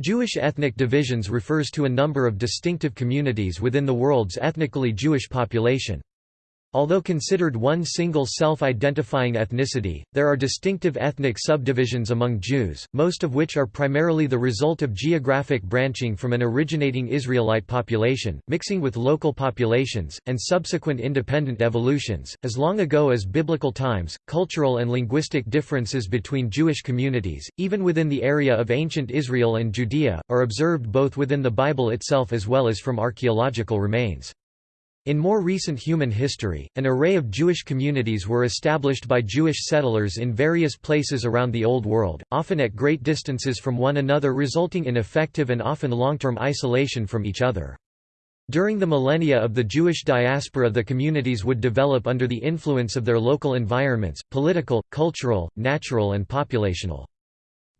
Jewish ethnic divisions refers to a number of distinctive communities within the world's ethnically Jewish population. Although considered one single self-identifying ethnicity, there are distinctive ethnic subdivisions among Jews, most of which are primarily the result of geographic branching from an originating Israelite population, mixing with local populations, and subsequent independent evolutions. As long ago as biblical times, cultural and linguistic differences between Jewish communities, even within the area of ancient Israel and Judea, are observed both within the Bible itself as well as from archaeological remains. In more recent human history, an array of Jewish communities were established by Jewish settlers in various places around the Old World, often at great distances from one another resulting in effective and often long-term isolation from each other. During the millennia of the Jewish diaspora the communities would develop under the influence of their local environments, political, cultural, natural and populational.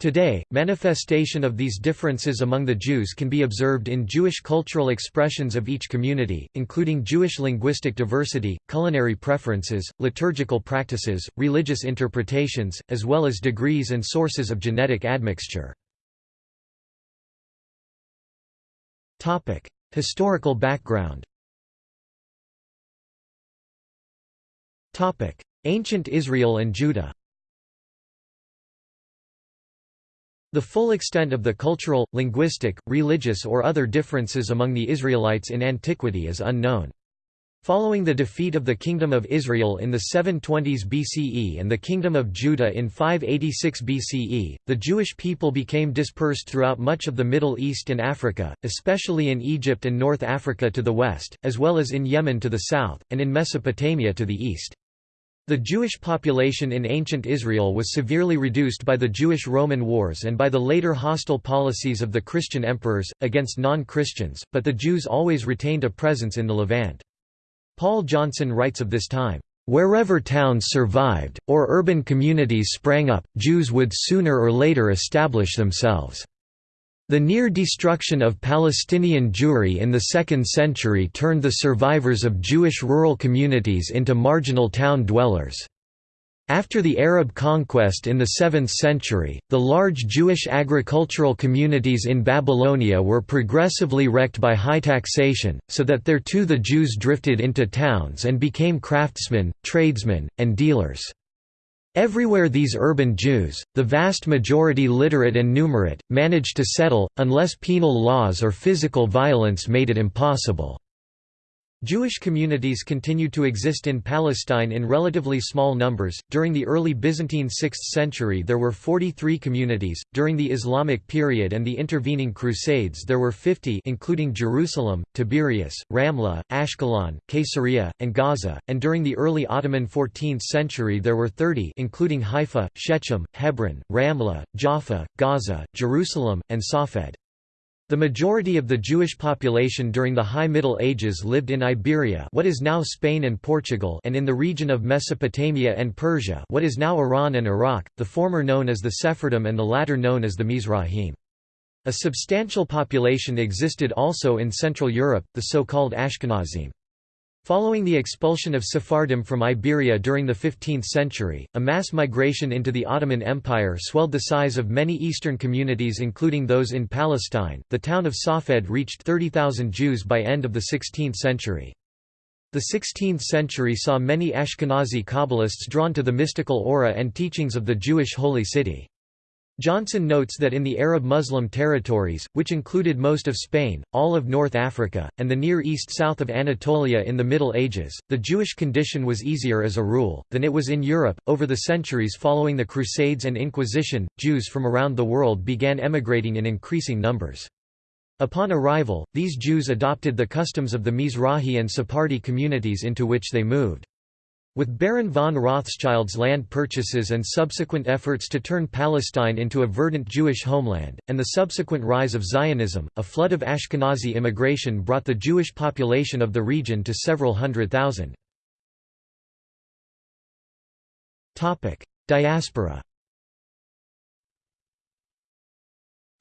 Today, manifestation of these differences among the Jews can be observed in Jewish cultural expressions of each community, including Jewish linguistic diversity, culinary preferences, liturgical practices, religious interpretations, as well as degrees and sources of genetic admixture. Historical background Ancient Israel and Judah The full extent of the cultural, linguistic, religious or other differences among the Israelites in antiquity is unknown. Following the defeat of the Kingdom of Israel in the 720s BCE and the Kingdom of Judah in 586 BCE, the Jewish people became dispersed throughout much of the Middle East and Africa, especially in Egypt and North Africa to the west, as well as in Yemen to the south, and in Mesopotamia to the east. The Jewish population in ancient Israel was severely reduced by the Jewish-Roman wars and by the later hostile policies of the Christian emperors, against non-Christians, but the Jews always retained a presence in the Levant. Paul Johnson writes of this time, "...wherever towns survived, or urban communities sprang up, Jews would sooner or later establish themselves." The near destruction of Palestinian Jewry in the 2nd century turned the survivors of Jewish rural communities into marginal town dwellers. After the Arab conquest in the 7th century, the large Jewish agricultural communities in Babylonia were progressively wrecked by high taxation, so that there too the Jews drifted into towns and became craftsmen, tradesmen, and dealers. Everywhere these urban Jews, the vast majority literate and numerate, managed to settle, unless penal laws or physical violence made it impossible. Jewish communities continued to exist in Palestine in relatively small numbers. During the early Byzantine 6th century, there were 43 communities. During the Islamic period and the intervening Crusades, there were 50, including Jerusalem, Tiberias, Ramla, Ashkelon, Caesarea, and Gaza. And during the early Ottoman 14th century, there were 30, including Haifa, Shechem, Hebron, Ramla, Jaffa, Gaza, Jerusalem, and Safed. The majority of the Jewish population during the High Middle Ages lived in Iberia what is now Spain and Portugal and in the region of Mesopotamia and Persia what is now Iran and Iraq, the former known as the Sephardim and the latter known as the Mizrahim. A substantial population existed also in Central Europe, the so-called Ashkenazim. Following the expulsion of Sephardim from Iberia during the 15th century, a mass migration into the Ottoman Empire swelled the size of many eastern communities including those in Palestine. The town of Safed reached 30,000 Jews by end of the 16th century. The 16th century saw many Ashkenazi Kabbalists drawn to the mystical aura and teachings of the Jewish holy city. Johnson notes that in the Arab Muslim territories, which included most of Spain, all of North Africa, and the Near East south of Anatolia in the Middle Ages, the Jewish condition was easier as a rule, than it was in Europe. Over the centuries following the Crusades and Inquisition, Jews from around the world began emigrating in increasing numbers. Upon arrival, these Jews adopted the customs of the Mizrahi and Sephardi communities into which they moved. With Baron von Rothschild's land purchases and subsequent efforts to turn Palestine into a verdant Jewish homeland, and the subsequent rise of Zionism, a flood of Ashkenazi immigration brought the Jewish population of the region to several hundred thousand. Diaspora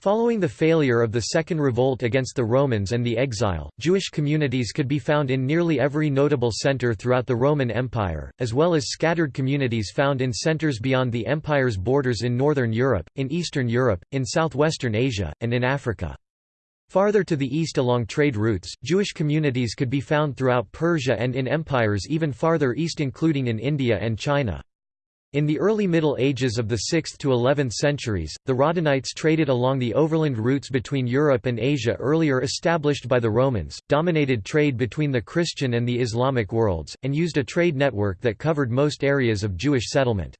Following the failure of the Second Revolt against the Romans and the exile, Jewish communities could be found in nearly every notable center throughout the Roman Empire, as well as scattered communities found in centers beyond the empire's borders in northern Europe, in Eastern Europe, in southwestern Asia, and in Africa. Farther to the east along trade routes, Jewish communities could be found throughout Persia and in empires even farther east including in India and China. In the early Middle Ages of the 6th to 11th centuries, the Radhanites traded along the overland routes between Europe and Asia earlier established by the Romans, dominated trade between the Christian and the Islamic worlds, and used a trade network that covered most areas of Jewish settlement.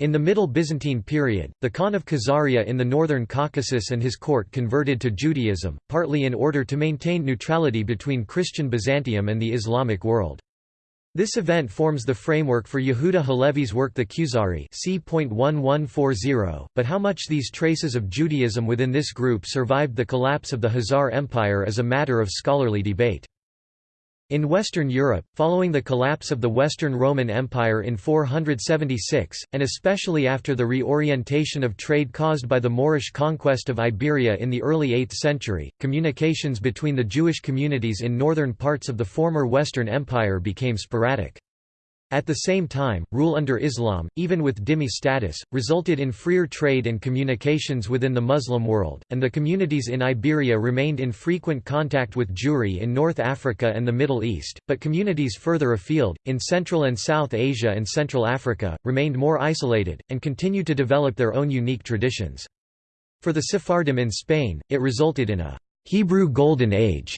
In the Middle Byzantine period, the Khan of Khazaria in the northern Caucasus and his court converted to Judaism, partly in order to maintain neutrality between Christian Byzantium and the Islamic world. This event forms the framework for Yehuda Halevi's work The Kuzari but how much these traces of Judaism within this group survived the collapse of the Khazar Empire is a matter of scholarly debate. In Western Europe, following the collapse of the Western Roman Empire in 476, and especially after the reorientation of trade caused by the Moorish conquest of Iberia in the early 8th century, communications between the Jewish communities in northern parts of the former Western Empire became sporadic. At the same time, rule under Islam, even with dhimmi status, resulted in freer trade and communications within the Muslim world, and the communities in Iberia remained in frequent contact with Jewry in North Africa and the Middle East, but communities further afield, in Central and South Asia and Central Africa, remained more isolated, and continued to develop their own unique traditions. For the Sephardim in Spain, it resulted in a «Hebrew Golden Age»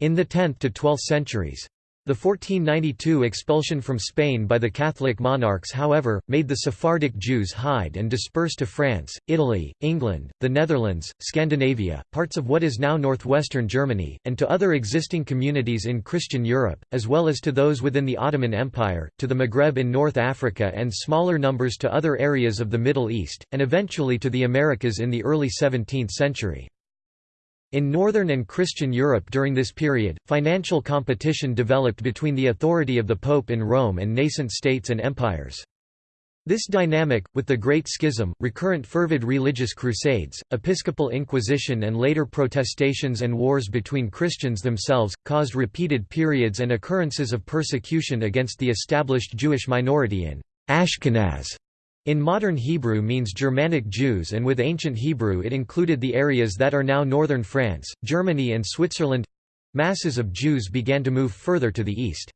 in the 10th to 12th centuries. The 1492 expulsion from Spain by the Catholic monarchs however, made the Sephardic Jews hide and disperse to France, Italy, England, the Netherlands, Scandinavia, parts of what is now northwestern Germany, and to other existing communities in Christian Europe, as well as to those within the Ottoman Empire, to the Maghreb in North Africa and smaller numbers to other areas of the Middle East, and eventually to the Americas in the early 17th century. In Northern and Christian Europe during this period, financial competition developed between the authority of the Pope in Rome and nascent states and empires. This dynamic, with the Great Schism, recurrent fervid religious crusades, episcopal inquisition and later protestations and wars between Christians themselves, caused repeated periods and occurrences of persecution against the established Jewish minority in Ashkenaz in modern Hebrew means Germanic Jews and with ancient Hebrew it included the areas that are now northern France, Germany and Switzerland. Masses of Jews began to move further to the east.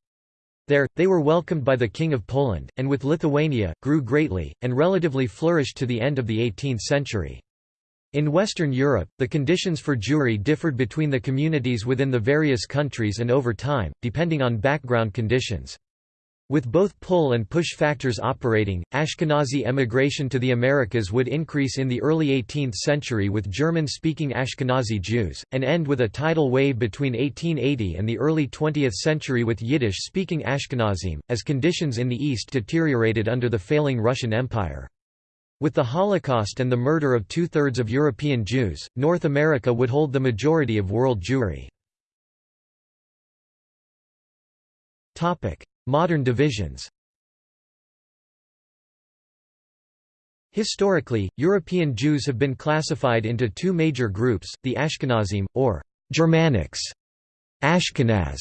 There, they were welcomed by the King of Poland, and with Lithuania, grew greatly, and relatively flourished to the end of the 18th century. In Western Europe, the conditions for Jewry differed between the communities within the various countries and over time, depending on background conditions. With both pull and push factors operating, Ashkenazi emigration to the Americas would increase in the early 18th century with German-speaking Ashkenazi Jews, and end with a tidal wave between 1880 and the early 20th century with Yiddish-speaking Ashkenazim, as conditions in the East deteriorated under the failing Russian Empire. With the Holocaust and the murder of two-thirds of European Jews, North America would hold the majority of world Jewry. Modern divisions. Historically, European Jews have been classified into two major groups, the Ashkenazim, or Germanics, Ashkenaz,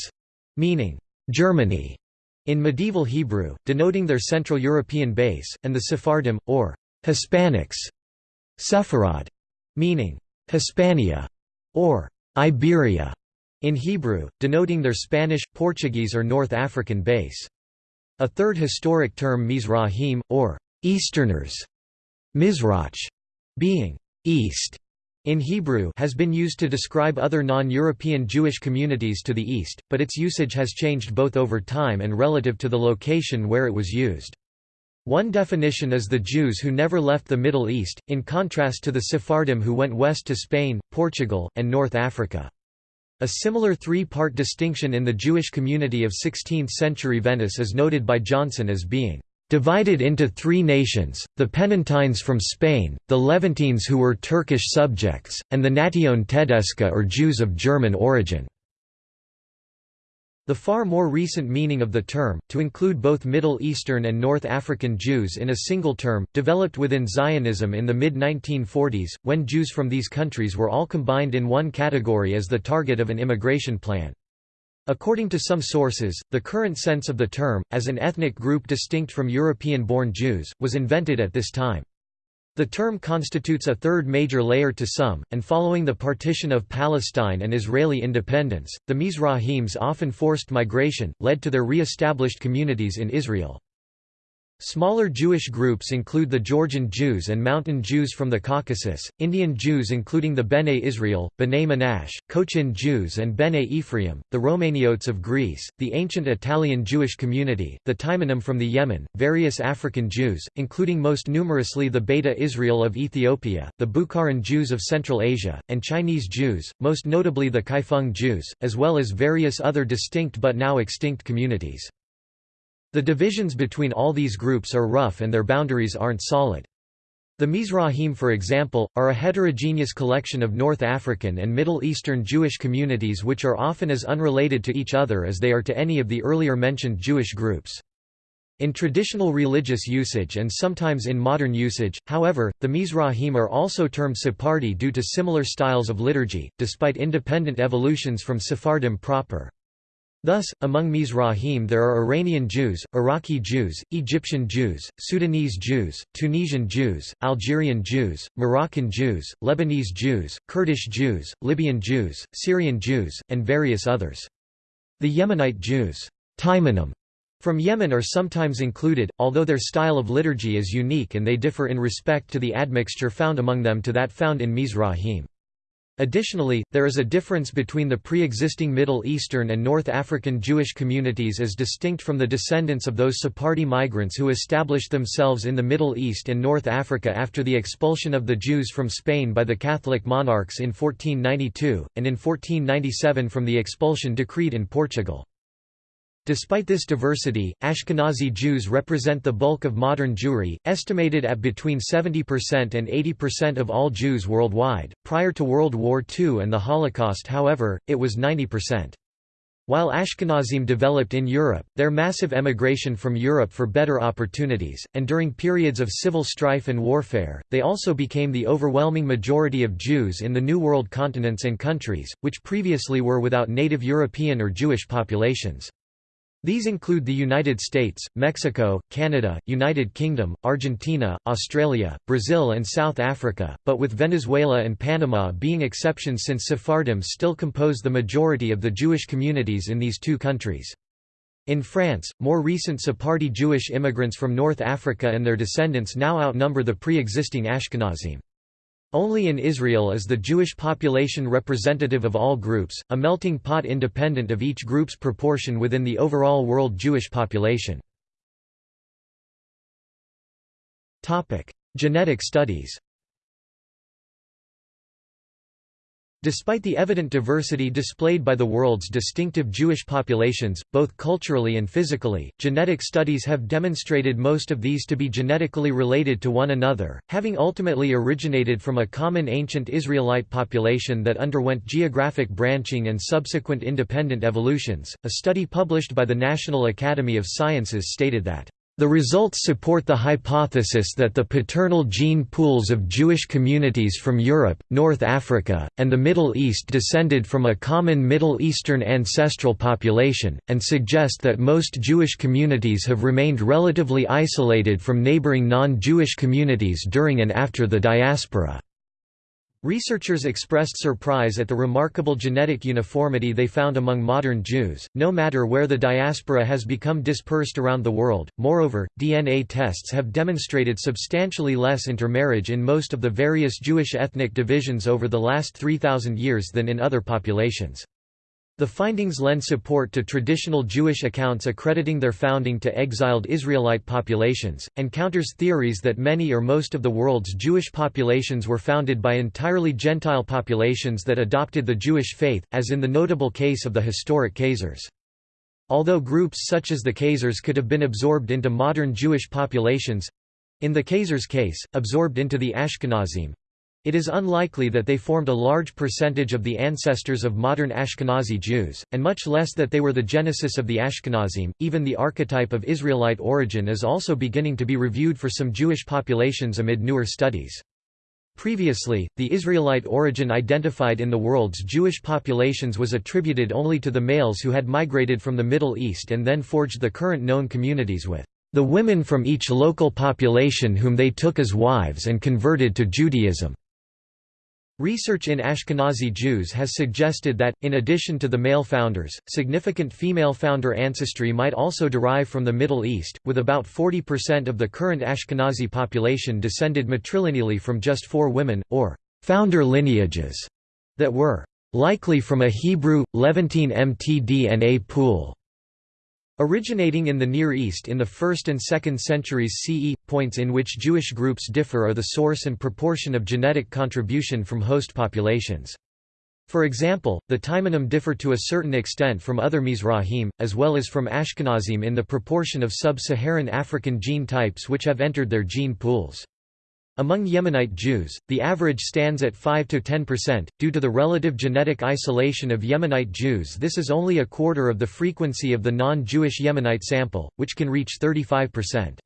meaning Germany, in medieval Hebrew, denoting their Central European base, and the Sephardim, or Hispanics, Sepharad, meaning Hispania, or Iberia, in Hebrew, denoting their Spanish, Portuguese or North African base. A third historic term Mizrahim, or Easterners, Mizrach, being east in Hebrew has been used to describe other non-European Jewish communities to the east, but its usage has changed both over time and relative to the location where it was used. One definition is the Jews who never left the Middle East, in contrast to the Sephardim who went west to Spain, Portugal, and North Africa. A similar three-part distinction in the Jewish community of 16th-century Venice is noted by Johnson as being divided into three nations, the Ponentines from Spain, the Levantines who were Turkish subjects, and the Nation Tedesca or Jews of German origin. The far more recent meaning of the term, to include both Middle Eastern and North African Jews in a single term, developed within Zionism in the mid-1940s, when Jews from these countries were all combined in one category as the target of an immigration plan. According to some sources, the current sense of the term, as an ethnic group distinct from European-born Jews, was invented at this time. The term constitutes a third major layer to some, and following the partition of Palestine and Israeli independence, the Mizrahims often forced migration, led to their re-established communities in Israel. Smaller Jewish groups include the Georgian Jews and Mountain Jews from the Caucasus, Indian Jews including the Bene Israel, Bnei Menashe, Cochin Jews and Bene Ephraim, the Romaniotes of Greece, the ancient Italian Jewish community, the Taimanim from the Yemen, various African Jews, including most numerously the Beta Israel of Ethiopia, the Bukharan Jews of Central Asia, and Chinese Jews, most notably the Kaifeng Jews, as well as various other distinct but now extinct communities. The divisions between all these groups are rough and their boundaries aren't solid. The Mizrahim for example, are a heterogeneous collection of North African and Middle Eastern Jewish communities which are often as unrelated to each other as they are to any of the earlier mentioned Jewish groups. In traditional religious usage and sometimes in modern usage, however, the Mizrahim are also termed Sephardi due to similar styles of liturgy, despite independent evolutions from Sephardim proper. Thus, among Mizrahim there are Iranian Jews, Iraqi Jews, Egyptian Jews, Sudanese Jews, Tunisian Jews, Algerian Jews, Moroccan Jews, Lebanese Jews, Kurdish Jews, Libyan Jews, Syrian Jews, and various others. The Yemenite Jews Taimanim, from Yemen are sometimes included, although their style of liturgy is unique and they differ in respect to the admixture found among them to that found in Mizrahim. Additionally, there is a difference between the pre-existing Middle Eastern and North African Jewish communities as distinct from the descendants of those Sephardi migrants who established themselves in the Middle East and North Africa after the expulsion of the Jews from Spain by the Catholic monarchs in 1492, and in 1497 from the expulsion decreed in Portugal. Despite this diversity, Ashkenazi Jews represent the bulk of modern Jewry, estimated at between 70% and 80% of all Jews worldwide. Prior to World War II and the Holocaust, however, it was 90%. While Ashkenazim developed in Europe, their massive emigration from Europe for better opportunities, and during periods of civil strife and warfare, they also became the overwhelming majority of Jews in the New World continents and countries, which previously were without native European or Jewish populations. These include the United States, Mexico, Canada, United Kingdom, Argentina, Australia, Brazil and South Africa, but with Venezuela and Panama being exceptions since Sephardim still compose the majority of the Jewish communities in these two countries. In France, more recent Sephardi Jewish immigrants from North Africa and their descendants now outnumber the pre-existing Ashkenazim. Only in Israel is the Jewish population representative of all groups, a melting pot independent of each group's proportion within the overall world Jewish population. Genetic studies Despite the evident diversity displayed by the world's distinctive Jewish populations, both culturally and physically, genetic studies have demonstrated most of these to be genetically related to one another, having ultimately originated from a common ancient Israelite population that underwent geographic branching and subsequent independent evolutions. A study published by the National Academy of Sciences stated that the results support the hypothesis that the paternal gene pools of Jewish communities from Europe, North Africa, and the Middle East descended from a common Middle Eastern ancestral population, and suggest that most Jewish communities have remained relatively isolated from neighboring non-Jewish communities during and after the diaspora. Researchers expressed surprise at the remarkable genetic uniformity they found among modern Jews, no matter where the diaspora has become dispersed around the world. Moreover, DNA tests have demonstrated substantially less intermarriage in most of the various Jewish ethnic divisions over the last 3,000 years than in other populations. The findings lend support to traditional Jewish accounts accrediting their founding to exiled Israelite populations, and counters theories that many or most of the world's Jewish populations were founded by entirely Gentile populations that adopted the Jewish faith, as in the notable case of the historic Khazars. Although groups such as the Khazars could have been absorbed into modern Jewish populations—in the Khazars' case, absorbed into the Ashkenazim, It is unlikely that they formed a large percentage of the ancestors of modern Ashkenazi Jews, and much less that they were the genesis of the Ashkenazim. Even the archetype of Israelite origin is also beginning to be reviewed for some Jewish populations amid newer studies. Previously, the Israelite origin identified in the world's Jewish populations was attributed only to the males who had migrated from the Middle East and then forged the current known communities with the women from each local population whom they took as wives and converted to Judaism. Research in Ashkenazi Jews has suggested that, in addition to the male founders, significant female founder ancestry might also derive from the Middle East, with about 40% of the current Ashkenazi population descended matrilineally from just four women, or founder lineages, that were likely from a Hebrew, Levantine mtDNA pool. Originating in the Near East in the 1st and 2nd centuries CE, points in which Jewish groups differ are the source and proportion of genetic contribution from host populations. For example, the Taimanim differ to a certain extent from other Mizrahim, as well as from Ashkenazim in the proportion of sub-Saharan African gene types which have entered their gene pools. Among Yemenite Jews, the average stands at 5–10%. Due to the relative genetic isolation of Yemenite Jews this is only a quarter of the frequency of the non-Jewish Yemenite sample, which can reach 35%.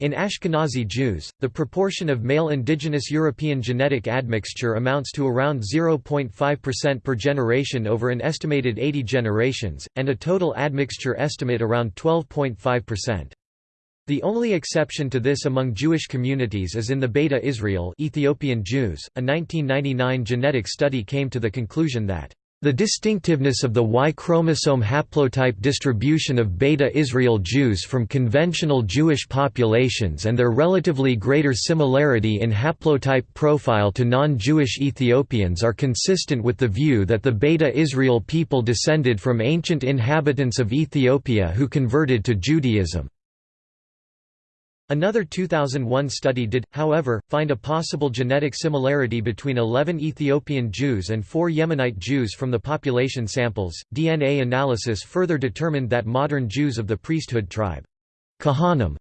In Ashkenazi Jews, the proportion of male indigenous European genetic admixture amounts to around 0.5% per generation over an estimated 80 generations, and a total admixture estimate around 12.5%. The only exception to this among Jewish communities is in the Beta Israel Ethiopian Jews. A 1999 genetic study came to the conclusion that the distinctiveness of the Y chromosome haplotype distribution of Beta Israel Jews from conventional Jewish populations and their relatively greater similarity in haplotype profile to non-Jewish Ethiopians are consistent with the view that the Beta Israel people descended from ancient inhabitants of Ethiopia who converted to Judaism. Another 2001 study did, however, find a possible genetic similarity between 11 Ethiopian Jews and 4 Yemenite Jews from the population samples. DNA analysis further determined that modern Jews of the priesthood tribe Kohanim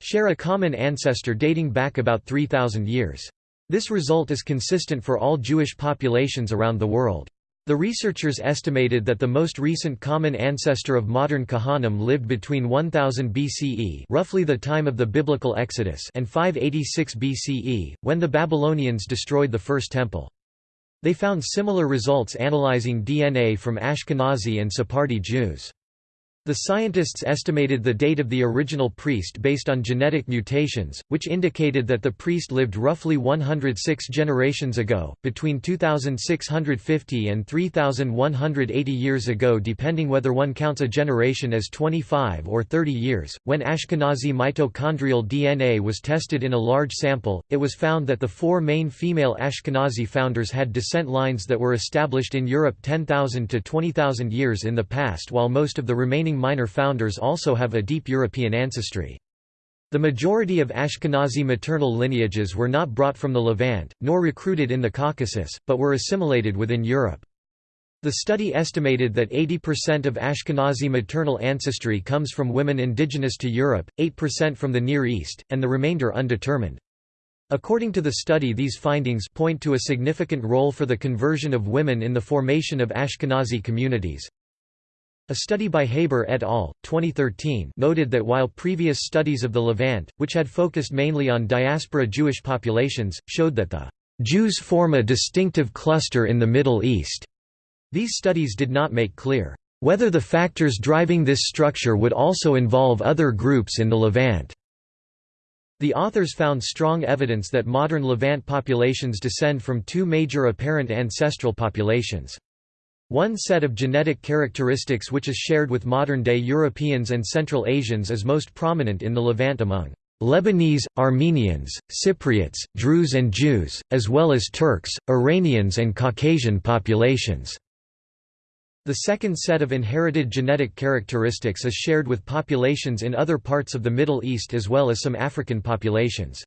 share a common ancestor dating back about 3,000 years. This result is consistent for all Jewish populations around the world. The researchers estimated that the most recent common ancestor of modern Kohanim lived between 1000 BCE roughly the time of the biblical Exodus and 586 BCE, when the Babylonians destroyed the First Temple. They found similar results analyzing DNA from Ashkenazi and Sephardi Jews. The scientists estimated the date of the original priest based on genetic mutations, which indicated that the priest lived roughly 106 generations ago, between 2650 and 3180 years ago depending whether one counts a generation as 25 or 30 years. When Ashkenazi mitochondrial DNA was tested in a large sample, it was found that the four main female Ashkenazi founders had descent lines that were established in Europe 10,000 to 20,000 years in the past while most of the remaining minor founders also have a deep European ancestry. The majority of Ashkenazi maternal lineages were not brought from the Levant, nor recruited in the Caucasus, but were assimilated within Europe. The study estimated that 80% of Ashkenazi maternal ancestry comes from women indigenous to Europe, 8% from the Near East, and the remainder undetermined. According to the study these findings point to a significant role for the conversion of women in the formation of Ashkenazi communities. A study by Haber et al. 2013 noted that while previous studies of the Levant, which had focused mainly on diaspora Jewish populations, showed that the Jews form a distinctive cluster in the Middle East, these studies did not make clear whether the factors driving this structure would also involve other groups in the Levant. The authors found strong evidence that modern Levant populations descend from two major apparent ancestral populations. One set of genetic characteristics which is shared with modern-day Europeans and Central Asians is most prominent in the Levant among Lebanese, Armenians, Cypriots, Druze and Jews, as well as Turks, Iranians and Caucasian populations. The second set of inherited genetic characteristics is shared with populations in other parts of the Middle East as well as some African populations.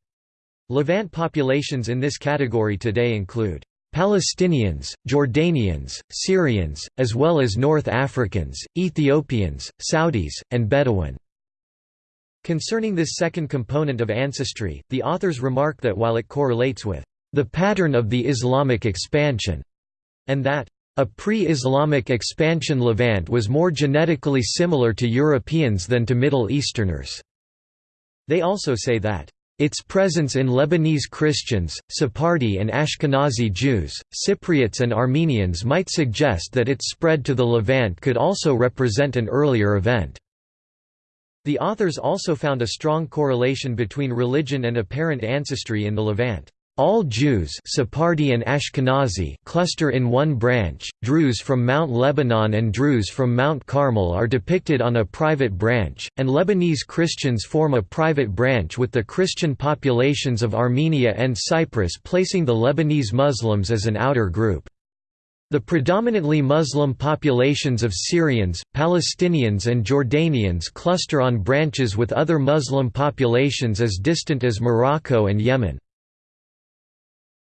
Levant populations in this category today include Palestinians, Jordanians, Syrians, as well as North Africans, Ethiopians, Saudis, and Bedouin. Concerning this second component of ancestry, the authors remark that while it correlates with the pattern of the Islamic expansion, and that a pre-Islamic expansion Levant was more genetically similar to Europeans than to Middle Easterners. They also say that its presence in Lebanese Christians, Sephardi and Ashkenazi Jews, Cypriots and Armenians might suggest that its spread to the Levant could also represent an earlier event. The authors also found a strong correlation between religion and apparent ancestry in the Levant. All Jews Sephardi and Ashkenazi cluster in one branch, Druze from Mount Lebanon and Druze from Mount Carmel are depicted on a private branch, and Lebanese Christians form a private branch with the Christian populations of Armenia and Cyprus placing the Lebanese Muslims as an outer group. The predominantly Muslim populations of Syrians, Palestinians and Jordanians cluster on branches with other Muslim populations as distant as Morocco and Yemen.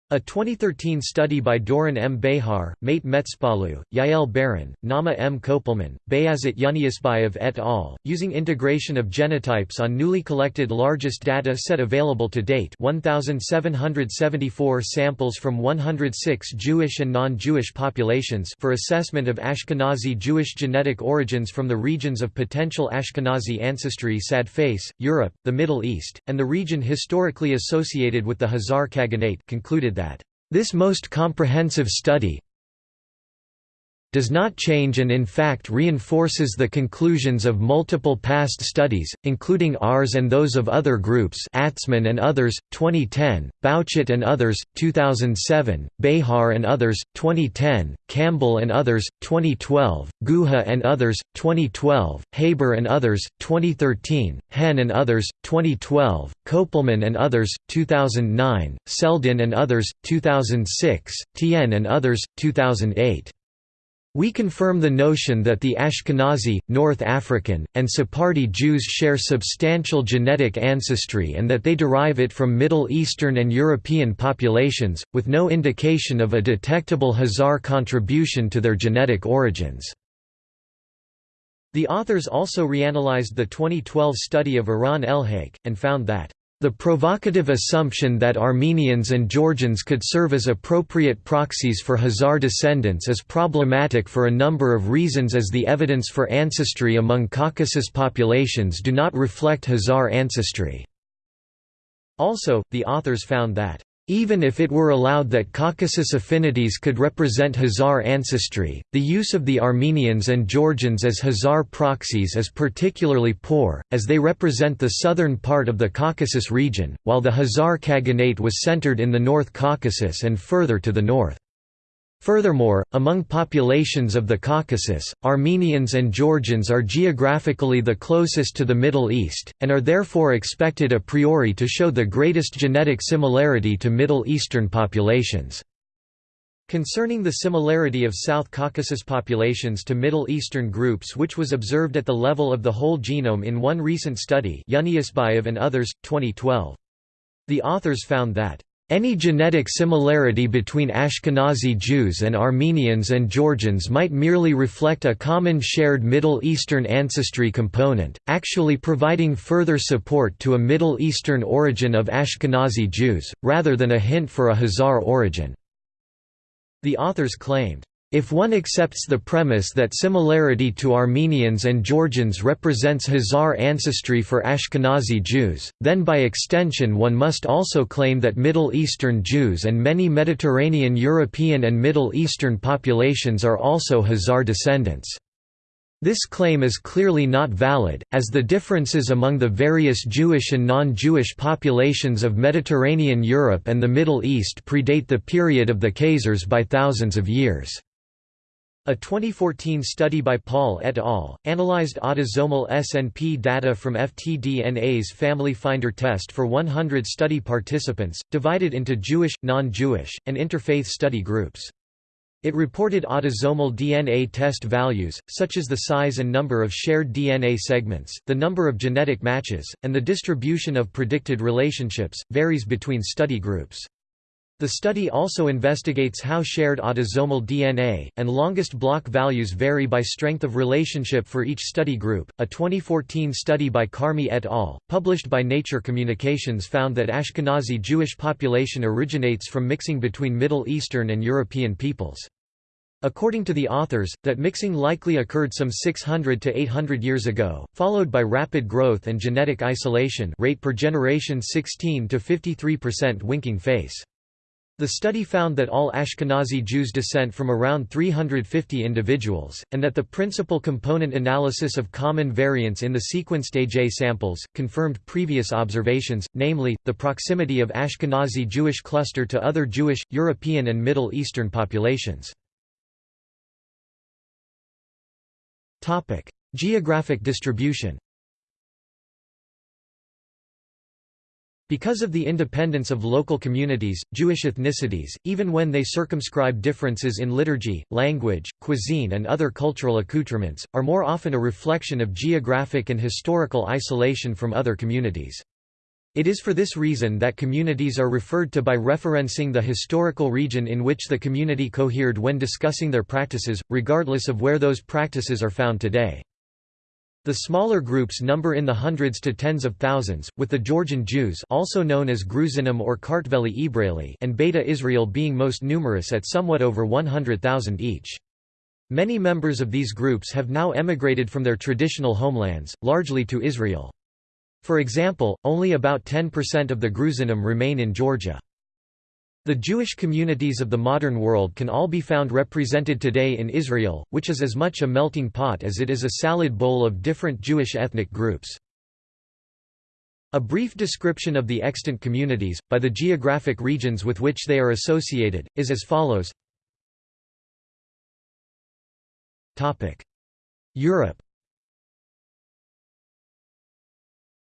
A 2013 study by Doron M. Behar, Mate Metspalu, Yael Baron, Nama M. Kopelman, Bayazit Yunusbayev et al., using integration of genotypes on newly collected largest data set available to date 1,774 samples from 106 Jewish and non-Jewish populations for assessment of Ashkenazi Jewish genetic origins from the regions of potential Ashkenazi ancestry Sad Face, Europe, the Middle East, and the region historically associated with the Khazar Khaganate concluded that, "...this most comprehensive study does not change and in fact reinforces the conclusions of multiple past studies, including ours and those of other groups Atzmon and others, 2010, Bauchet and others, 2007, Behar and others, 2010, Campbell and others, 2012, Guha and others, 2012, Haber and others, 2013, Hen and others, 2012, Kopelman and others, 2009, Seldin and others, 2006, Tian and others, 2008. We confirm the notion that the Ashkenazi, North African, and Sephardi Jews share substantial genetic ancestry and that they derive it from Middle Eastern and European populations, with no indication of a detectable Khazar contribution to their genetic origins. The authors also reanalyzed the 2012 study of Eran Elhaik, and found that the provocative assumption that Armenians and Georgians could serve as appropriate proxies for Khazar descendants is problematic for a number of reasons as the evidence for ancestry among Caucasus populations do not reflect Khazar ancestry. Also, the authors found that even if it were allowed that Caucasus affinities could represent Khazar ancestry, the use of the Armenians and Georgians as Khazar proxies is particularly poor, as they represent the southern part of the Caucasus region, while the Khazar Khaganate was centered in the North Caucasus and further to the north. Furthermore, among populations of the Caucasus, Armenians and Georgians are geographically the closest to the Middle East, and are therefore expected a priori to show the greatest genetic similarity to Middle Eastern populations. Concerning the similarity of South Caucasus populations to Middle Eastern groups which was observed at the level of the whole genome in one recent study Yunusbayev and others, 2012. The authors found that any genetic similarity between Ashkenazi Jews and Armenians and Georgians might merely reflect a common shared Middle Eastern ancestry component, actually providing further support to a Middle Eastern origin of Ashkenazi Jews, rather than a hint for a Khazar origin. The authors claimed, if one accepts the premise that similarity to Armenians and Georgians represents Khazar ancestry for Ashkenazi Jews, then by extension one must also claim that Middle Eastern Jews and many Mediterranean European and Middle Eastern populations are also Khazar descendants. This claim is clearly not valid, as the differences among the various Jewish and non-Jewish populations of Mediterranean Europe and the Middle East predate the period of the Khazars by thousands of years. A 2014 study by Paul et al. analyzed autosomal SNP data from FTDNA's Family Finder test for 100 study participants, divided into Jewish, non-Jewish, and interfaith study groups. It reported autosomal DNA test values, such as the size and number of shared DNA segments, the number of genetic matches, and the distribution of predicted relationships, varies between study groups. The study also investigates how shared autosomal DNA and longest block values vary by strength of relationship for each study group. A 2014 study by Carmi et al., published by Nature Communications, found that Ashkenazi Jewish population originates from mixing between Middle Eastern and European peoples. According to the authors, that mixing likely occurred some 600 to 800 years ago, followed by rapid growth and genetic isolation rate per generation 16 to 53% winking face. The study found that all Ashkenazi Jews descent from around 350 individuals, and that the principal component analysis of common variants in the sequenced AJ samples, confirmed previous observations, namely, the proximity of Ashkenazi Jewish cluster to other Jewish, European and Middle Eastern populations. Geographic distribution Because of the independence of local communities, Jewish ethnicities, even when they circumscribe differences in liturgy, language, cuisine and other cultural accoutrements, are more often a reflection of geographic and historical isolation from other communities. It is for this reason that communities are referred to by referencing the historical region in which the community cohered when discussing their practices, regardless of where those practices are found today. The smaller groups number in the hundreds to tens of thousands, with the Georgian Jews also known as Gruzinim or Kartveli Ibraili and Beta Israel being most numerous at somewhat over 100,000 each. Many members of these groups have now emigrated from their traditional homelands, largely to Israel. For example, only about 10% of the Gruzinim remain in Georgia. The Jewish communities of the modern world can all be found represented today in Israel, which is as much a melting pot as it is a salad bowl of different Jewish ethnic groups. A brief description of the extant communities, by the geographic regions with which they are associated, is as follows Europe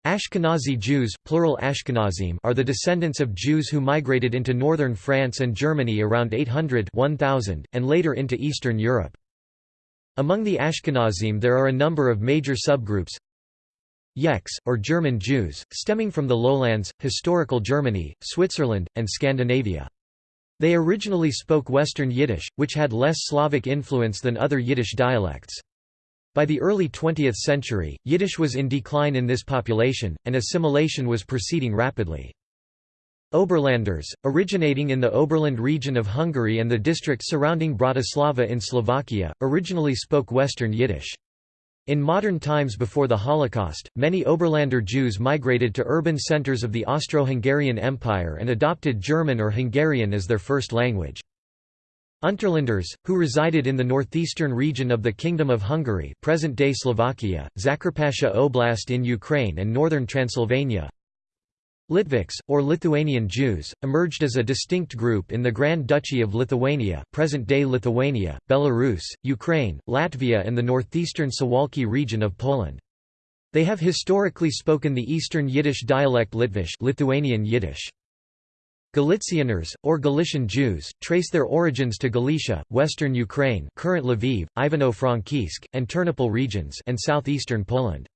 Ashkenazi Jews plural Ashkenazim are the descendants of Jews who migrated into northern France and Germany around 800 1000, and later into Eastern Europe. Among the Ashkenazim there are a number of major subgroups Yekkes, or German Jews, stemming from the lowlands, historical Germany, Switzerland, and Scandinavia. They originally spoke Western Yiddish, which had less Slavic influence than other Yiddish dialects. By the early 20th century, Yiddish was in decline in this population, and assimilation was proceeding rapidly. Oberlanders, originating in the Oberland region of Hungary and the district surrounding Bratislava in Slovakia, originally spoke Western Yiddish. In modern times before the Holocaust, many Oberlander Jews migrated to urban centers of the Austro-Hungarian Empire and adopted German or Hungarian as their first language. Unterlanders, who resided in the northeastern region of the Kingdom of Hungary present-day Slovakia, Zakarpattia Oblast in Ukraine and northern Transylvania Litvaks, or Lithuanian Jews, emerged as a distinct group in the Grand Duchy of Lithuania present-day Lithuania, Belarus, Ukraine, Latvia and the northeastern Suwalki region of Poland. They have historically spoken the Eastern Yiddish dialect Litvish Lithuanian Yiddish. Galicianers, or Galician Jews, trace their origins to Galicia, western Ukraine current Lviv, Ivano-Frankivsk, and Ternopil regions and southeastern Poland.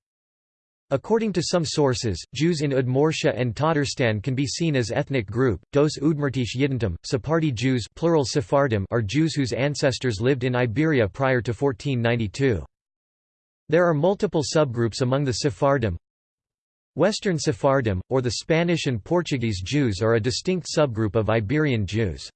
According to some sources, Jews in Udmurtia and Tatarstan can be seen as ethnic group. Dos Udmurtish Yidentum, Sephardi Jews plural Sephardim are Jews whose ancestors lived in Iberia prior to 1492. There are multiple subgroups among the Sephardim, Western Sephardim, or the Spanish and Portuguese Jews are a distinct subgroup of Iberian Jews.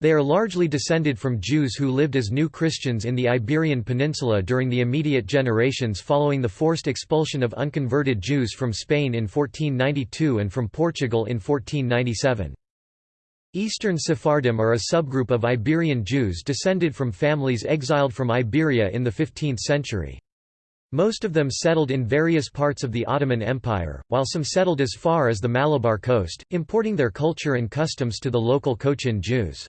They are largely descended from Jews who lived as new Christians in the Iberian Peninsula during the immediate generations following the forced expulsion of unconverted Jews from Spain in 1492 and from Portugal in 1497. Eastern Sephardim are a subgroup of Iberian Jews descended from families exiled from Iberia in the 15th century. Most of them settled in various parts of the Ottoman Empire, while some settled as far as the Malabar coast, importing their culture and customs to the local Cochin Jews.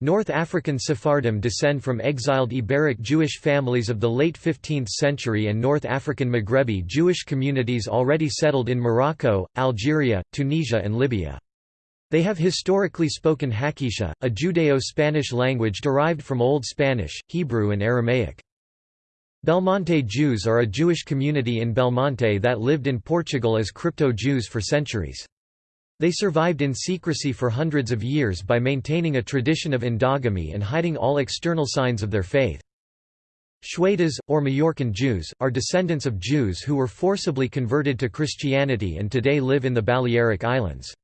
North African Sephardim descend from exiled Iberic Jewish families of the late 15th century and North African Maghrebi Jewish communities already settled in Morocco, Algeria, Tunisia and Libya. They have historically spoken Haketia, a Judeo-Spanish language derived from Old Spanish, Hebrew and Aramaic. Belmonte Jews are a Jewish community in Belmonte that lived in Portugal as crypto-Jews for centuries. They survived in secrecy for hundreds of years by maintaining a tradition of endogamy and hiding all external signs of their faith. Xuetes, or Majorcan Jews, are descendants of Jews who were forcibly converted to Christianity and today live in the Balearic Islands.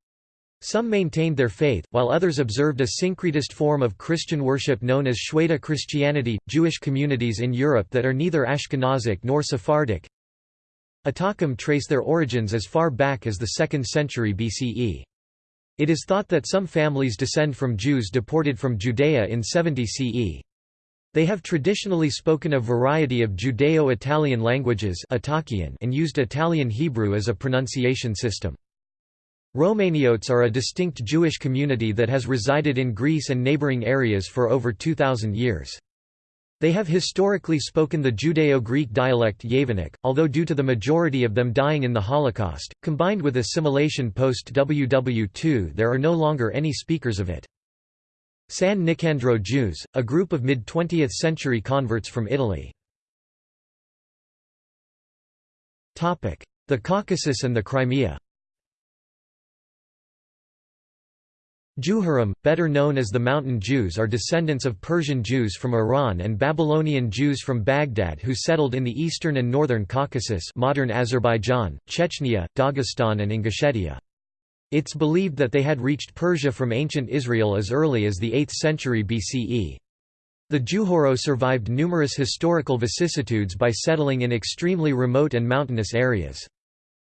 Some maintained their faith, while others observed a syncretist form of Christian worship known as Xueta Christianity. Jewish communities in Europe that are neither Ashkenazic nor Sephardic Italkim trace their origins as far back as the 2nd century BCE. It is thought that some families descend from Jews deported from Judea in 70 CE. They have traditionally spoken a variety of Judeo-Italian languages and used Italian Hebrew as a pronunciation system. Romaniotes are a distinct Jewish community that has resided in Greece and neighboring areas for over 2,000 years. They have historically spoken the Judeo-Greek dialect Yevanic, although due to the majority of them dying in the Holocaust, combined with assimilation post-WW2 there are no longer any speakers of it. San Nicandro Jews, a group of mid-20th century converts from Italy. The Caucasus and the Crimea Juhurim, better known as the Mountain Jews are descendants of Persian Jews from Iran and Babylonian Jews from Baghdad who settled in the eastern and northern Caucasus modern Azerbaijan, Chechnya, Dagestan and Ingushetia. It's believed that they had reached Persia from ancient Israel as early as the 8th century BCE. The Juhuro survived numerous historical vicissitudes by settling in extremely remote and mountainous areas.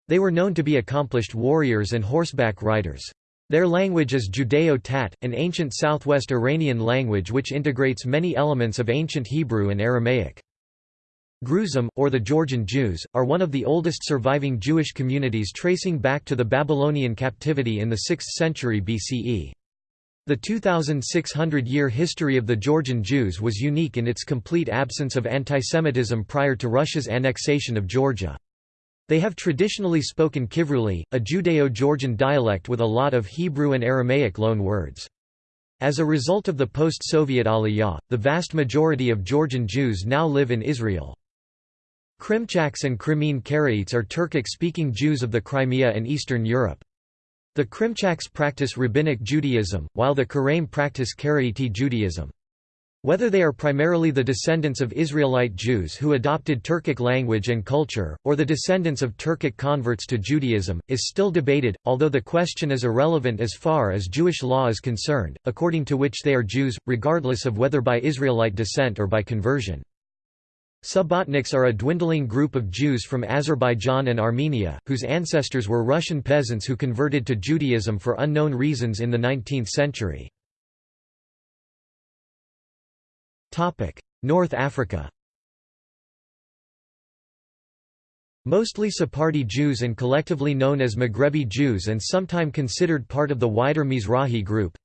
They were known to be accomplished warriors and horseback riders. Their language is Judeo-Tat, an ancient southwest Iranian language which integrates many elements of ancient Hebrew and Aramaic. Gruzim, or the Georgian Jews, are one of the oldest surviving Jewish communities tracing back to the Babylonian captivity in the 6th century BCE. The 2,600-year history of the Georgian Jews was unique in its complete absence of antisemitism prior to Russia's annexation of Georgia. They have traditionally spoken Kivruli, a Judeo-Georgian dialect with a lot of Hebrew and Aramaic loan words. As a result of the post-Soviet Aliyah, the vast majority of Georgian Jews now live in Israel. Krimchaks and Crimean Karaites are Turkic-speaking Jews of the Crimea and Eastern Europe. The Krimchaks practice Rabbinic Judaism, while the Karaim practice Karaite Judaism. Whether they are primarily the descendants of Israelite Jews who adopted Turkic language and culture, or the descendants of Turkic converts to Judaism, is still debated, although the question is irrelevant as far as Jewish law is concerned, according to which they are Jews, regardless of whether by Israelite descent or by conversion. Subotniks are a dwindling group of Jews from Azerbaijan and Armenia, whose ancestors were Russian peasants who converted to Judaism for unknown reasons in the 19th century. North Africa Mostly Sephardi Jews and collectively known as Maghrebi Jews and sometime considered part of the wider Mizrahi group.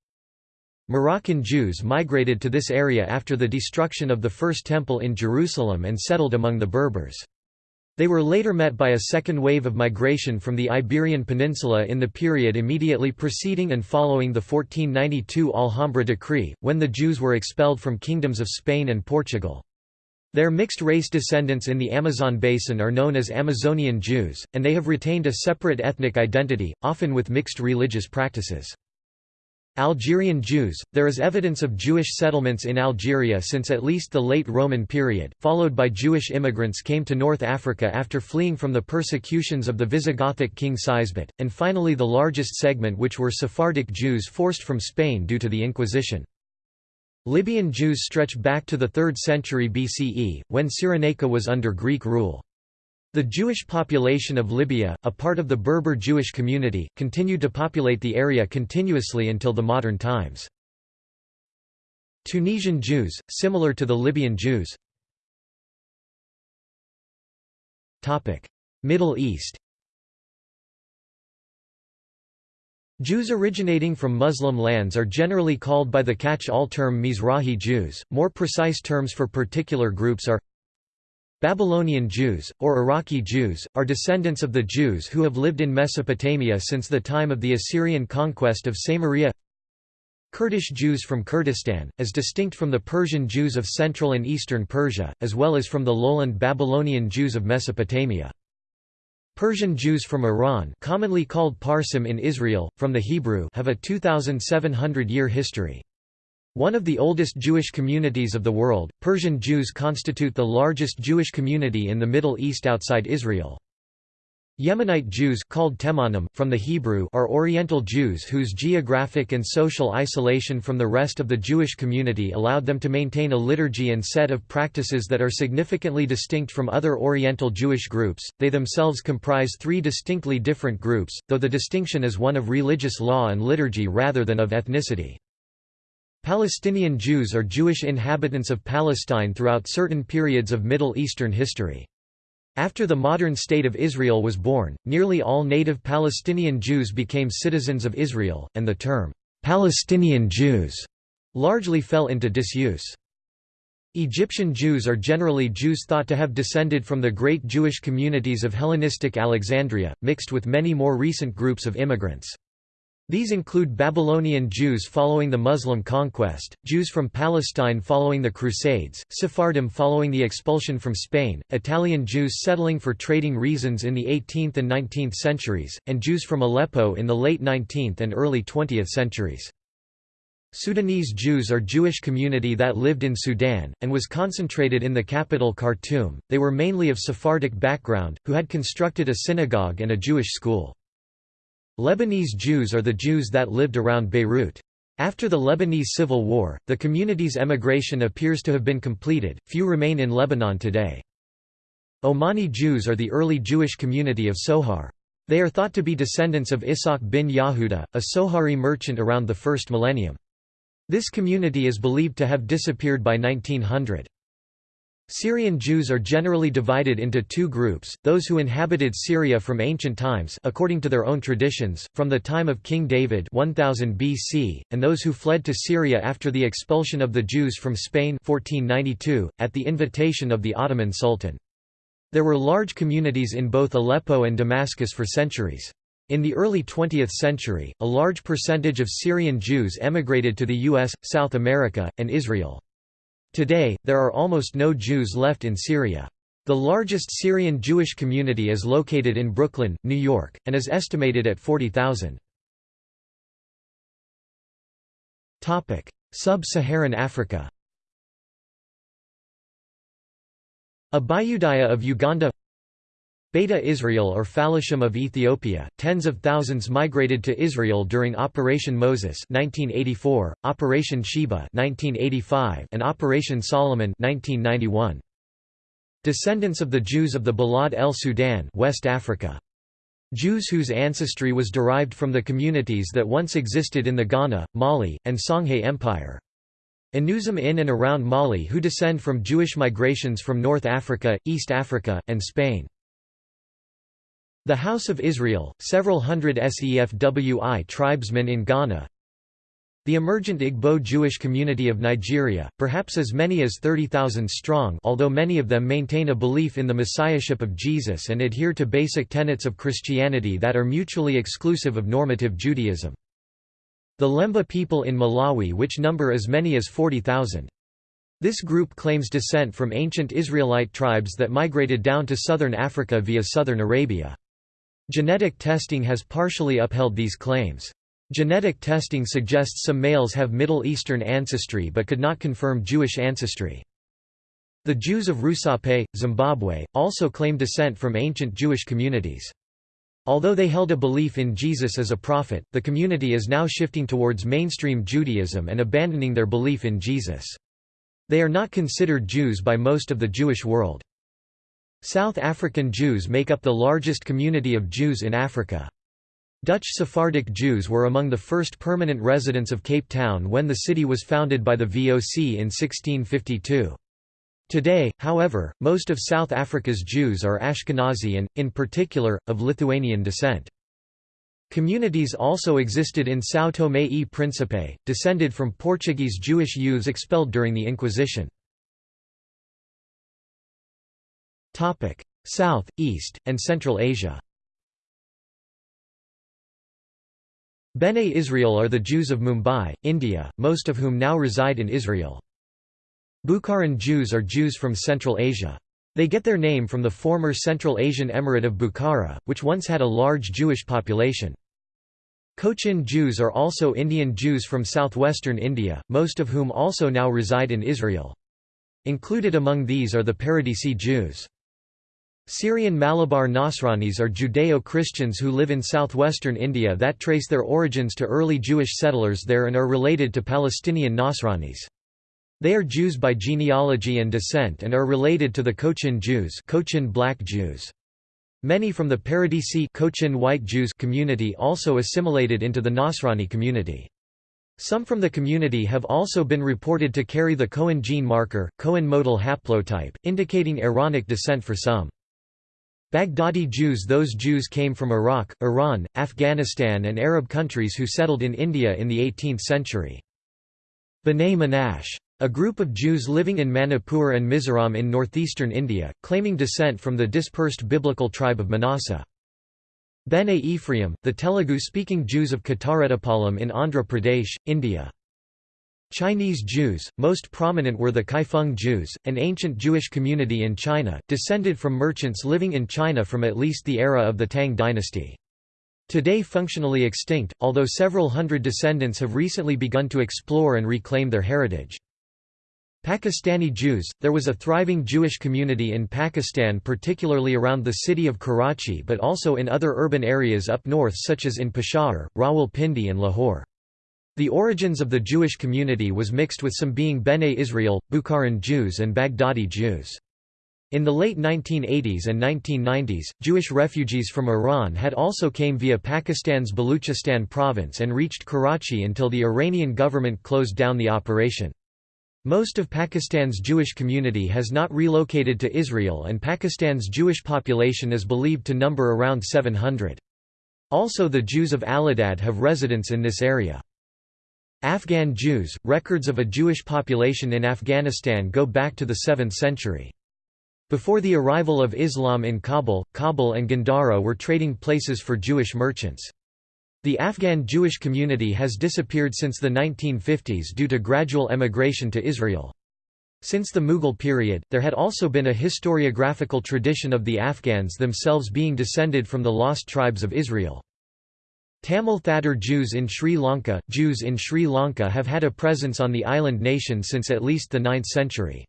Moroccan Jews migrated to this area after the destruction of the First Temple in Jerusalem and settled among the Berbers. They were later met by a second wave of migration from the Iberian Peninsula in the period immediately preceding and following the 1492 Alhambra decree, when the Jews were expelled from kingdoms of Spain and Portugal. Their mixed-race descendants in the Amazon basin are known as Amazonian Jews, and they have retained a separate ethnic identity, often with mixed religious practices. Algerian Jews – There is evidence of Jewish settlements in Algeria since at least the late Roman period, followed by Jewish immigrants came to North Africa after fleeing from the persecutions of the Visigothic king Sisebut, and finally the largest segment which were Sephardic Jews forced from Spain due to the Inquisition. Libyan Jews stretch back to the 3rd century BCE, when Cyrenaica was under Greek rule. The Jewish population of Libya, a part of the Berber Jewish community, continued to populate the area continuously until the modern times. Tunisian Jews, similar to the Libyan Jews. Middle East. Jews originating from Muslim lands are generally called by the catch-all term Mizrahi Jews, more precise terms for particular groups are Babylonian Jews, or Iraqi Jews, are descendants of the Jews who have lived in Mesopotamia since the time of the Assyrian conquest of Samaria Kurdish Jews from Kurdistan, as distinct from the Persian Jews of Central and Eastern Persia, as well as from the lowland Babylonian Jews of Mesopotamia. Persian Jews from Iran commonly called Parsim in Israel, from the Hebrew have a 2,700-year history. One of the oldest Jewish communities of the world, Persian Jews constitute the largest Jewish community in the Middle East outside Israel. Yemenite Jews called Temanim, from the Hebrew are Oriental Jews whose geographic and social isolation from the rest of the Jewish community allowed them to maintain a liturgy and set of practices that are significantly distinct from other Oriental Jewish groups. They themselves comprise three distinctly different groups, though the distinction is one of religious law and liturgy rather than of ethnicity. Palestinian Jews are Jewish inhabitants of Palestine throughout certain periods of Middle Eastern history. After the modern State of Israel was born, nearly all native Palestinian Jews became citizens of Israel, and the term, "'Palestinian Jews' largely fell into disuse. Egyptian Jews are generally Jews thought to have descended from the great Jewish communities of Hellenistic Alexandria, mixed with many more recent groups of immigrants. These include Babylonian Jews following the Muslim conquest, Jews from Palestine following the Crusades, Sephardim following the expulsion from Spain, Italian Jews settling for trading reasons in the 18th and 19th centuries, and Jews from Aleppo in the late 19th and early 20th centuries. Sudanese Jews are Jewish community that lived in Sudan, and was concentrated in the capital Khartoum. They were mainly of Sephardic background, who had constructed a synagogue and a Jewish school. Lebanese Jews are the Jews that lived around Beirut. After the Lebanese Civil War, the community's emigration appears to have been completed, few remain in Lebanon today. Omani Jews are the early Jewish community of Sohar. They are thought to be descendants of Ishaq bin Yahuda, a Sohari merchant around the first millennium. This community is believed to have disappeared by 1900. Syrian Jews are generally divided into two groups, those who inhabited Syria from ancient times according to their own traditions, from the time of King David 1000 BC, and those who fled to Syria after the expulsion of the Jews from Spain 1492, at the invitation of the Ottoman Sultan. There were large communities in both Aleppo and Damascus for centuries. In the early 20th century, a large percentage of Syrian Jews emigrated to the US, South America, and Israel. Today, there are almost no Jews left in Syria. The largest Syrian Jewish community is located in Brooklyn, New York, and is estimated at 40,000. Sub-Saharan Africa Abayudaya of Uganda Beta Israel or Falashim of Ethiopia, tens of thousands migrated to Israel during Operation Moses 1984, Operation Sheba 1985, and Operation Solomon 1991. Descendants of the Jews of the Balad el Sudan West Africa. Jews whose ancestry was derived from the communities that once existed in the Ghana, Mali, and Songhai Empire. Enuzim in and around Mali who descend from Jewish migrations from North Africa, East Africa, and Spain. The House of Israel, several hundred SEFWI tribesmen in Ghana The emergent Igbo Jewish community of Nigeria, perhaps as many as 30,000 strong although many of them maintain a belief in the messiahship of Jesus and adhere to basic tenets of Christianity that are mutually exclusive of normative Judaism. The Lemba people in Malawi which number as many as 40,000. This group claims descent from ancient Israelite tribes that migrated down to southern Africa via southern Arabia. Genetic testing has partially upheld these claims. Genetic testing suggests some males have Middle Eastern ancestry but could not confirm Jewish ancestry. The Jews of Rusape, Zimbabwe, also claim descent from ancient Jewish communities. Although they held a belief in Jesus as a prophet, the community is now shifting towards mainstream Judaism and abandoning their belief in Jesus. They are not considered Jews by most of the Jewish world. South African Jews make up the largest community of Jews in Africa. Dutch Sephardic Jews were among the first permanent residents of Cape Town when the city was founded by the VOC in 1652. Today, however, most of South Africa's Jews are Ashkenazi and, in particular, of Lithuanian descent. Communities also existed in São Tomé e Príncipe, descended from Portuguese Jewish youths expelled during the Inquisition. South, East, and Central Asia Bene Israel are the Jews of Mumbai, India, most of whom now reside in Israel. Bukharan Jews are Jews from Central Asia. They get their name from the former Central Asian Emirate of Bukhara, which once had a large Jewish population. Cochin Jews are also Indian Jews from southwestern India, most of whom also now reside in Israel. Included among these are the Paradesi Jews. Syrian Malabar Nasranis are Judeo-Christians who live in southwestern India that trace their origins to early Jewish settlers there and are related to Palestinian Nasranis. They are Jews by genealogy and descent and are related to the Cochin Jews Cochin Black Jews. Many from the Paradesi Cochin White Jews community also assimilated into the Nasrani community. Some from the community have also been reported to carry the Cohen gene marker, Cohen modal haplotype, indicating Iranic descent for some. Baghdadi Jews Those Jews came from Iraq, Iran, Afghanistan and Arab countries who settled in India in the 18th century. B'nai Menashe a group of Jews living in Manipur and Mizoram in northeastern India, claiming descent from the dispersed biblical tribe of Manasseh. Bene Ephraim, the Telugu-speaking Jews of Kottareddipalem in Andhra Pradesh, India. Chinese Jews, most prominent were the Kaifeng Jews, an ancient Jewish community in China, descended from merchants living in China from at least the era of the Tang dynasty. Today functionally extinct, although several hundred descendants have recently begun to explore and reclaim their heritage. Pakistani Jews – There was a thriving Jewish community in Pakistan particularly around the city of Karachi but also in other urban areas up north such as in Peshawar, Rawalpindi and Lahore. The origins of the Jewish community was mixed with some being Bene Israel, Bukharan Jews and Baghdadi Jews. In the late 1980s and 1990s, Jewish refugees from Iran had also came via Pakistan's Baluchistan province and reached Karachi until the Iranian government closed down the operation. Most of Pakistan's Jewish community has not relocated to Israel and Pakistan's Jewish population is believed to number around 700. Also the Jews of Aladad have residence in this area. Afghan Jews – Records of a Jewish population in Afghanistan go back to the 7th century. Before the arrival of Islam in Kabul, Kabul and Gandhara were trading places for Jewish merchants. The Afghan Jewish community has disappeared since the 1950s due to gradual emigration to Israel. Since the Mughal period, there had also been a historiographical tradition of the Afghans themselves being descended from the lost tribes of Israel. Tamil Thadar Jews in Sri Lanka Jews in Sri Lanka have had a presence on the island nation since at least the 9th century.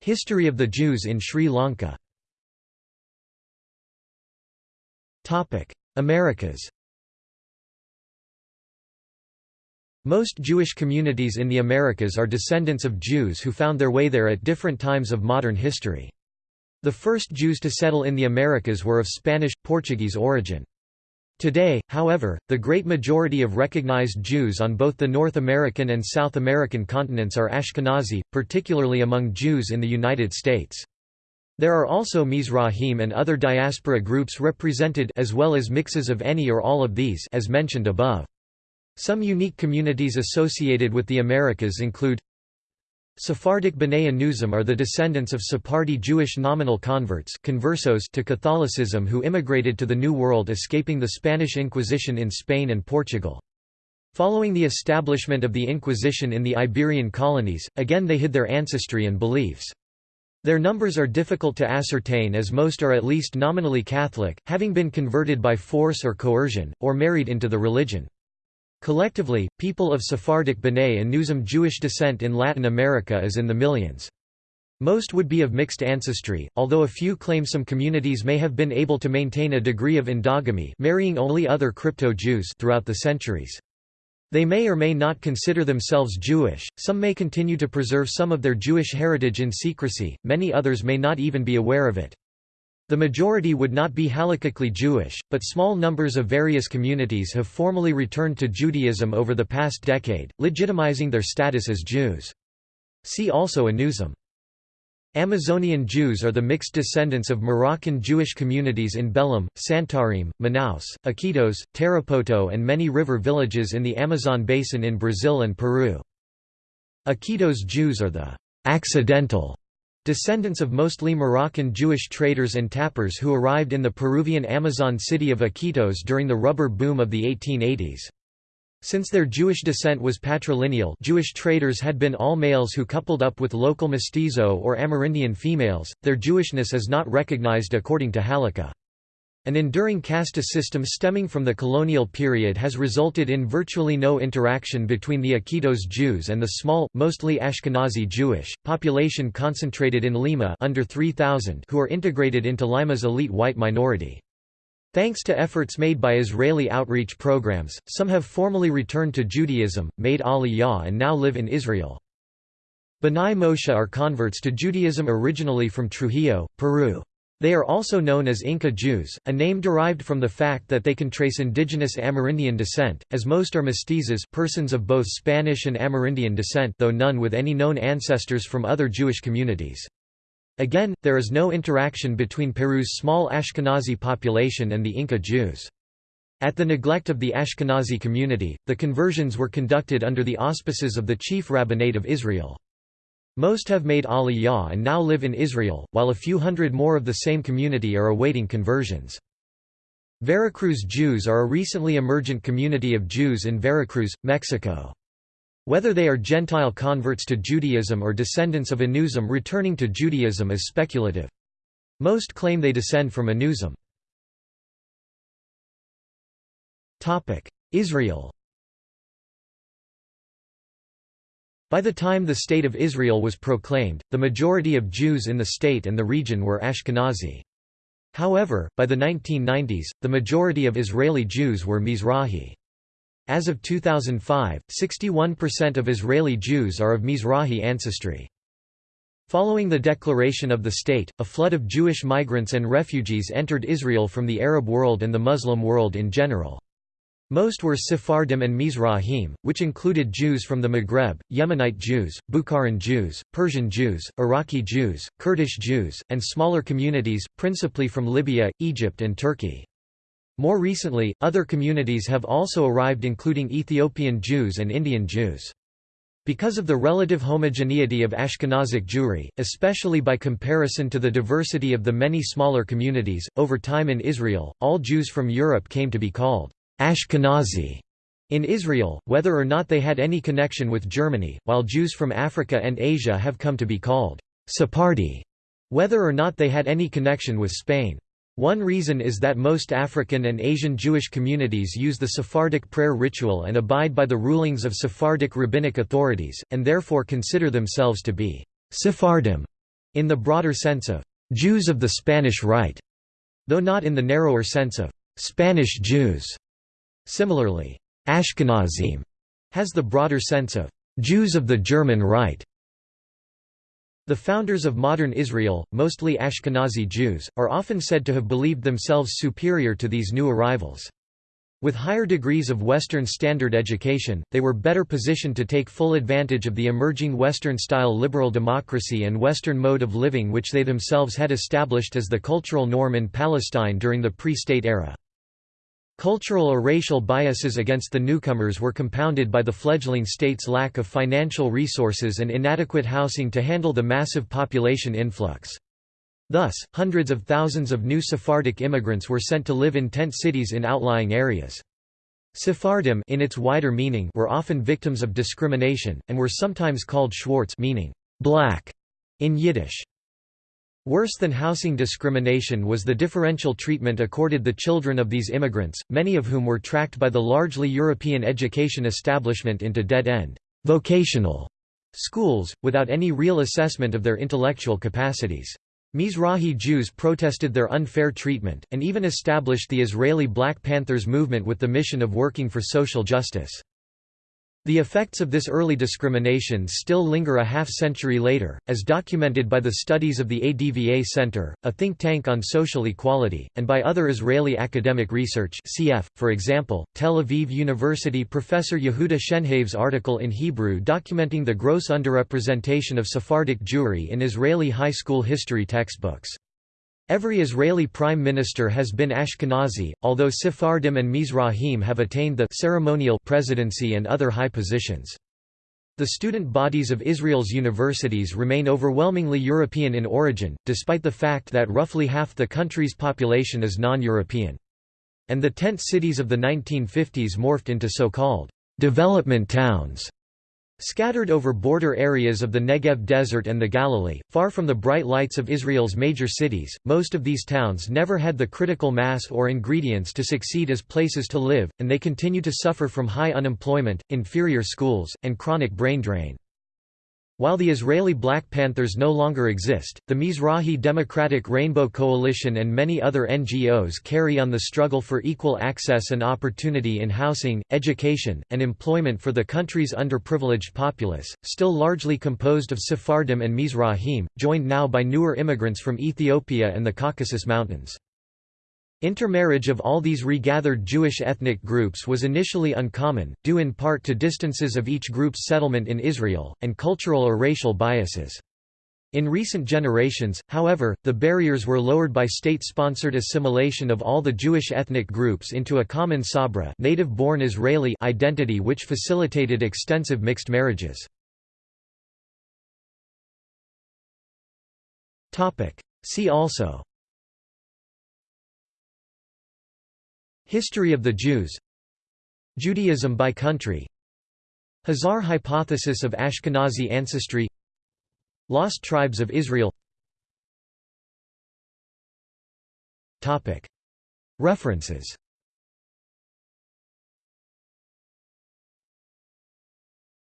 History of the Jews in Sri Lanka Americas Most Jewish communities in the Americas are descendants of Jews who found their way there at different times of modern history. The first Jews to settle in the Americas were of Spanish, Portuguese origin. Today, however, the great majority of recognized Jews on both the North American and South American continents are Ashkenazi, particularly among Jews in the United States. There are also Mizrahim and other diaspora groups represented as well as mixes of any or all of these as mentioned above. Some unique communities associated with the Americas include Sephardic B'nai Anusim are the descendants of Sephardi Jewish nominal converts conversos to Catholicism who immigrated to the New World escaping the Spanish Inquisition in Spain and Portugal. Following the establishment of the Inquisition in the Iberian colonies, again they hid their ancestry and beliefs. Their numbers are difficult to ascertain as most are at least nominally Catholic, having been converted by force or coercion, or married into the religion. Collectively, people of Sephardic B'nai Anusim Jewish descent in Latin America is in the millions. Most would be of mixed ancestry, although a few claim some communities may have been able to maintain a degree of endogamy marrying only other crypto-Jews throughout the centuries. They may or may not consider themselves Jewish, some may continue to preserve some of their Jewish heritage in secrecy, many others may not even be aware of it. The majority would not be halakhically Jewish, but small numbers of various communities have formally returned to Judaism over the past decade, legitimizing their status as Jews. See also Anusim. Amazonian Jews are the mixed descendants of Moroccan Jewish communities in Belém, Santarém, Manaus, Iquitos, Tarapoto and many river villages in the Amazon basin in Brazil and Peru. Iquitos Jews are the accidental Descendants of mostly Moroccan Jewish traders and tappers who arrived in the Peruvian Amazon city of Iquitos during the rubber boom of the 1880s. Since their Jewish descent was patrilineal Jewish traders had been all males who coupled up with local mestizo or Amerindian females, their Jewishness is not recognized according to Halakha. An enduring caste system stemming from the colonial period has resulted in virtually no interaction between the Iquitos Jews and the small, mostly Ashkenazi Jewish, population concentrated in Lima under 3,000 who are integrated into Lima's elite white minority. Thanks to efforts made by Israeli outreach programs, some have formally returned to Judaism, made Aliyah and now live in Israel. B'nai Moshe are converts to Judaism originally from Trujillo, Peru. They are also known as Inca Jews, a name derived from the fact that they can trace indigenous Amerindian descent, as most are mestizos persons of both Spanish and Amerindian descent though none with any known ancestors from other Jewish communities. Again, there is no interaction between Peru's small Ashkenazi population and the Inca Jews. At the neglect of the Ashkenazi community, the conversions were conducted under the auspices of the chief rabbinate of Israel. Most have made Aliyah and now live in Israel, while a few hundred more of the same community are awaiting conversions. Veracruz Jews are a recently emergent community of Jews in Veracruz, Mexico. Whether they are Gentile converts to Judaism or descendants of Anusim returning to Judaism is speculative. Most claim they descend from Anusim. Israel By the time the State of Israel was proclaimed, the majority of Jews in the state and the region were Ashkenazi. However, by the 1990s, the majority of Israeli Jews were Mizrahi. As of 2005, 61% of Israeli Jews are of Mizrahi ancestry. Following the declaration of the state, a flood of Jewish migrants and refugees entered Israel from the Arab world and the Muslim world in general. Most were Sephardim and Mizrahim, which included Jews from the Maghreb, Yemenite Jews, Bukharan Jews, Persian Jews, Iraqi Jews, Kurdish Jews, and smaller communities, principally from Libya, Egypt and Turkey. More recently, other communities have also arrived including Ethiopian Jews and Indian Jews. Because of the relative homogeneity of Ashkenazic Jewry, especially by comparison to the diversity of the many smaller communities, over time in Israel, all Jews from Europe came to be called Ashkenazi in Israel, whether or not they had any connection with Germany, while Jews from Africa and Asia have come to be called Sephardi, whether or not they had any connection with Spain. One reason is that most African and Asian Jewish communities use the Sephardic prayer ritual and abide by the rulings of Sephardic rabbinic authorities, and therefore consider themselves to be Sephardim in the broader sense of Jews of the Spanish Rite, though not in the narrower sense of Spanish Jews. Similarly, Ashkenazim has the broader sense of Jews of the German Rite. The founders of modern Israel, mostly Ashkenazi Jews, are often said to have believed themselves superior to these new arrivals. With higher degrees of Western standard education, they were better positioned to take full advantage of the emerging Western-style liberal democracy and Western mode of living which they themselves had established as the cultural norm in Palestine during the pre-state era. Cultural or racial biases against the newcomers were compounded by the fledgling state's lack of financial resources and inadequate housing to handle the massive population influx. Thus, hundreds of thousands of new Sephardic immigrants were sent to live in tent cities in outlying areas. Sephardim in its wider meaning were often victims of discrimination, and were sometimes called Schwartz meaning black in Yiddish. Worse than housing discrimination was the differential treatment accorded the children of these immigrants, many of whom were tracked by the largely European education establishment into dead-end vocational schools, without any real assessment of their intellectual capacities. Mizrahi Jews protested their unfair treatment, and even established the Israeli Black Panthers movement with the mission of working for social justice. The effects of this early discrimination still linger a half-century later, as documented by the studies of the ADVA Center, a think tank on social equality, and by other Israeli academic research cf., for example, Tel Aviv University professor Yehuda Shenhav's article in Hebrew documenting the gross underrepresentation of Sephardic Jewry in Israeli high school history textbooks. Every Israeli prime minister has been Ashkenazi, although Sephardim and Mizrahim have attained the ceremonial presidency and other high positions. The student bodies of Israel's universities remain overwhelmingly European in origin, despite the fact that roughly half the country's population is non-European. And the tent cities of the 1950s morphed into so-called development towns Scattered over border areas of the Negev Desert and the Galilee, far from the bright lights of Israel's major cities, most of these towns never had the critical mass or ingredients to succeed as places to live, and they continue to suffer from high unemployment, inferior schools, and chronic brain drain. While the Israeli Black Panthers no longer exist, the Mizrahi Democratic Rainbow Coalition and many other NGOs carry on the struggle for equal access and opportunity in housing, education, and employment for the country's underprivileged populace, still largely composed of Sephardim and Mizrahim, joined now by newer immigrants from Ethiopia and the Caucasus Mountains. Intermarriage of all these regathered Jewish ethnic groups was initially uncommon, due in part to distances of each group's settlement in Israel, and cultural or racial biases. In recent generations, however, the barriers were lowered by state-sponsored assimilation of all the Jewish ethnic groups into a common Sabra native-born Israeli identity which facilitated extensive mixed marriages. See also History of the Jews. Judaism by country. Khazar hypothesis of Ashkenazi ancestry. Lost tribes of Israel. References